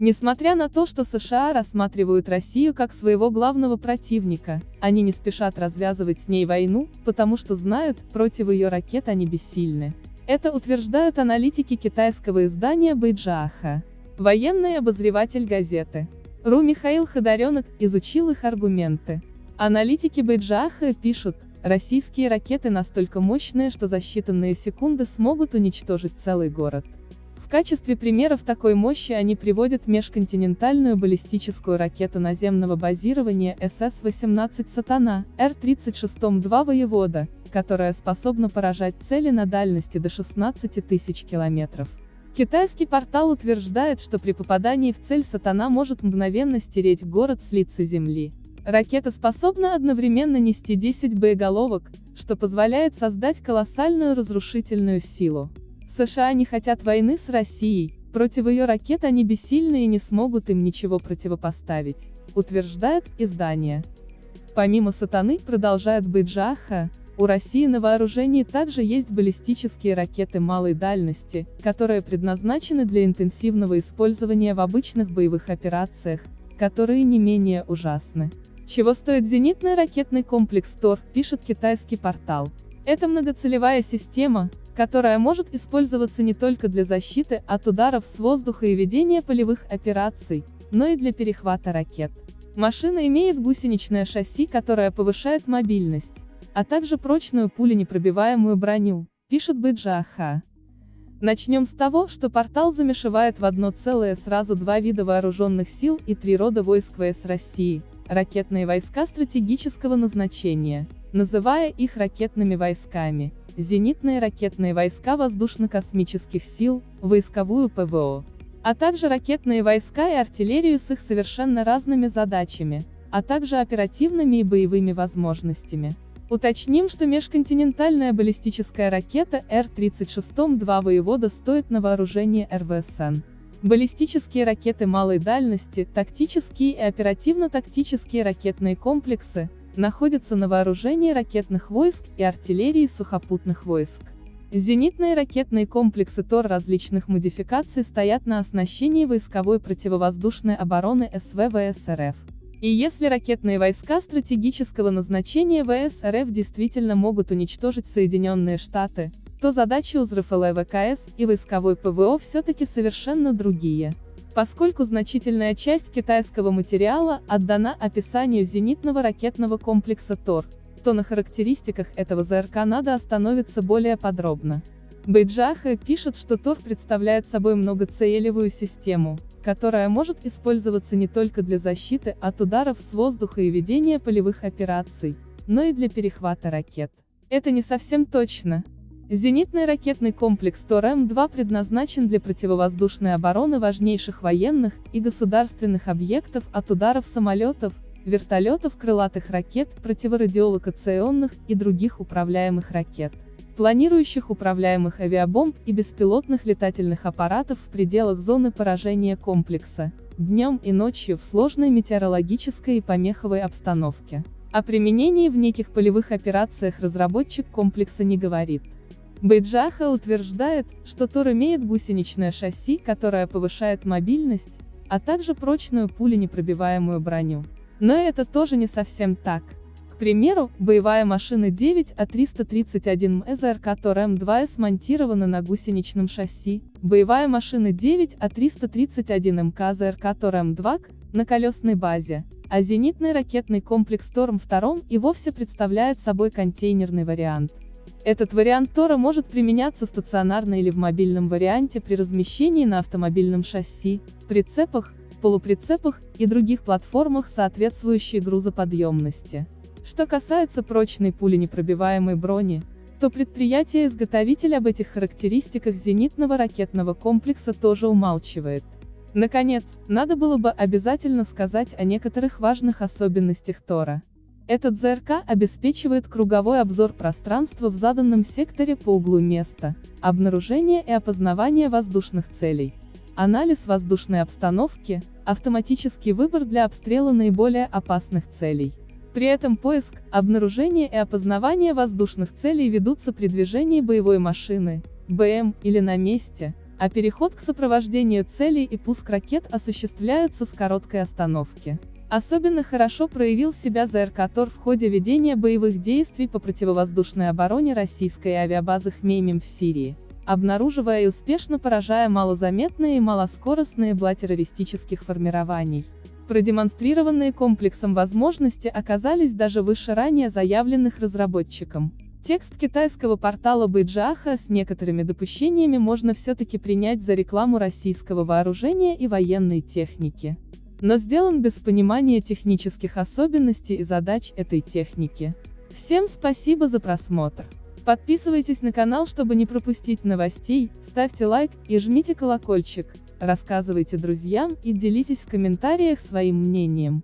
Несмотря на то, что США рассматривают Россию как своего главного противника, они не спешат развязывать с ней войну, потому что знают, против ее ракет они бессильны. Это утверждают аналитики китайского издания Бэйджааха. Военный обозреватель газеты. РУ Михаил Ходоренок изучил их аргументы. Аналитики Бэйджааха пишут, российские ракеты настолько мощные, что за считанные секунды смогут уничтожить целый город. В качестве примеров такой мощи они приводят межконтинентальную баллистическую ракету наземного базирования СС-18 «Сатана», Р-36-2 «Воевода», которая способна поражать цели на дальности до 16 тысяч километров. Китайский портал утверждает, что при попадании в цель «Сатана» может мгновенно стереть город с лица земли. Ракета способна одновременно нести 10 боеголовок, что позволяет создать колоссальную разрушительную силу. США не хотят войны с Россией, против ее ракет они бессильны и не смогут им ничего противопоставить, утверждает издание. Помимо «Сатаны», продолжает Быджаха, у России на вооружении также есть баллистические ракеты малой дальности, которые предназначены для интенсивного использования в обычных боевых операциях, которые не менее ужасны. Чего стоит зенитный ракетный комплекс ТОР, пишет китайский портал. Это многоцелевая система, которая может использоваться не только для защиты от ударов с воздуха и ведения полевых операций, но и для перехвата ракет. Машина имеет гусеничное шасси, которое повышает мобильность, а также прочную пуленепробиваемую броню, пишет Быджааха. Начнем с того, что портал замешивает в одно целое сразу два вида вооруженных сил и три рода войск ВС России, ракетные войска стратегического назначения, называя их ракетными войсками, зенитные ракетные войска воздушно-космических сил, войсковую ПВО, а также ракетные войска и артиллерию с их совершенно разными задачами, а также оперативными и боевыми возможностями. Уточним, что межконтинентальная баллистическая ракета Р-36-2 «Воевода» стоит на вооружение РВСН. Баллистические ракеты малой дальности, тактические и оперативно-тактические ракетные комплексы, находятся на вооружении ракетных войск и артиллерии сухопутных войск. Зенитные ракетные комплексы ТОР различных модификаций стоят на оснащении войсковой противовоздушной обороны СВВС РФ. И если ракетные войска стратегического назначения ВС РФ действительно могут уничтожить Соединенные Штаты, то задачи у ВКС и войсковой ПВО все-таки совершенно другие. Поскольку значительная часть китайского материала отдана описанию зенитного ракетного комплекса ТОР, то на характеристиках этого ЗРК надо остановиться более подробно. Бейджаха пишет, что ТОР представляет собой многоцелевую систему, которая может использоваться не только для защиты от ударов с воздуха и ведения полевых операций, но и для перехвата ракет. Это не совсем точно, Зенитный ракетный комплекс ТОР-М2 предназначен для противовоздушной обороны важнейших военных и государственных объектов от ударов самолетов, вертолетов крылатых ракет, противорадиолокационных и других управляемых ракет, планирующих управляемых авиабомб и беспилотных летательных аппаратов в пределах зоны поражения комплекса, днем и ночью в сложной метеорологической и помеховой обстановке. О применении в неких полевых операциях разработчик комплекса не говорит. Бейджаха утверждает, что Тор имеет гусеничное шасси, которое повышает мобильность, а также прочную пуленепробиваемую броню. Но это тоже не совсем так. К примеру, боевая машина 9А331 МЗРК Тор М2 смонтирована на гусеничном шасси, боевая машина 9А331 МК ЗРК Тор М2 на колесной базе, а зенитный ракетный комплекс Торм-2 и вовсе представляет собой контейнерный вариант. Этот вариант Тора может применяться стационарно или в мобильном варианте при размещении на автомобильном шасси, прицепах, полуприцепах и других платформах соответствующей грузоподъемности. Что касается прочной пуленепробиваемой брони, то предприятие-изготовитель об этих характеристиках зенитного ракетного комплекса тоже умалчивает. Наконец, надо было бы обязательно сказать о некоторых важных особенностях Тора. Этот ЗРК обеспечивает круговой обзор пространства в заданном секторе по углу места, обнаружение и опознавание воздушных целей, анализ воздушной обстановки, автоматический выбор для обстрела наиболее опасных целей. При этом поиск, обнаружение и опознавание воздушных целей ведутся при движении боевой машины, БМ, или на месте, а переход к сопровождению целей и пуск ракет осуществляются с короткой остановки. Особенно хорошо проявил себя ЗРКТОР в ходе ведения боевых действий по противовоздушной обороне российской авиабазы Хмеймим в Сирии, обнаруживая и успешно поражая малозаметные и малоскоростные бла террористических формирований. Продемонстрированные комплексом возможности оказались даже выше ранее заявленных разработчиком. Текст китайского портала Байджаха с некоторыми допущениями можно все-таки принять за рекламу российского вооружения и военной техники. Но сделан без понимания технических особенностей и задач этой техники. Всем спасибо за просмотр. Подписывайтесь на канал, чтобы не пропустить новостей, ставьте лайк и жмите колокольчик, рассказывайте друзьям и делитесь в комментариях своим мнением.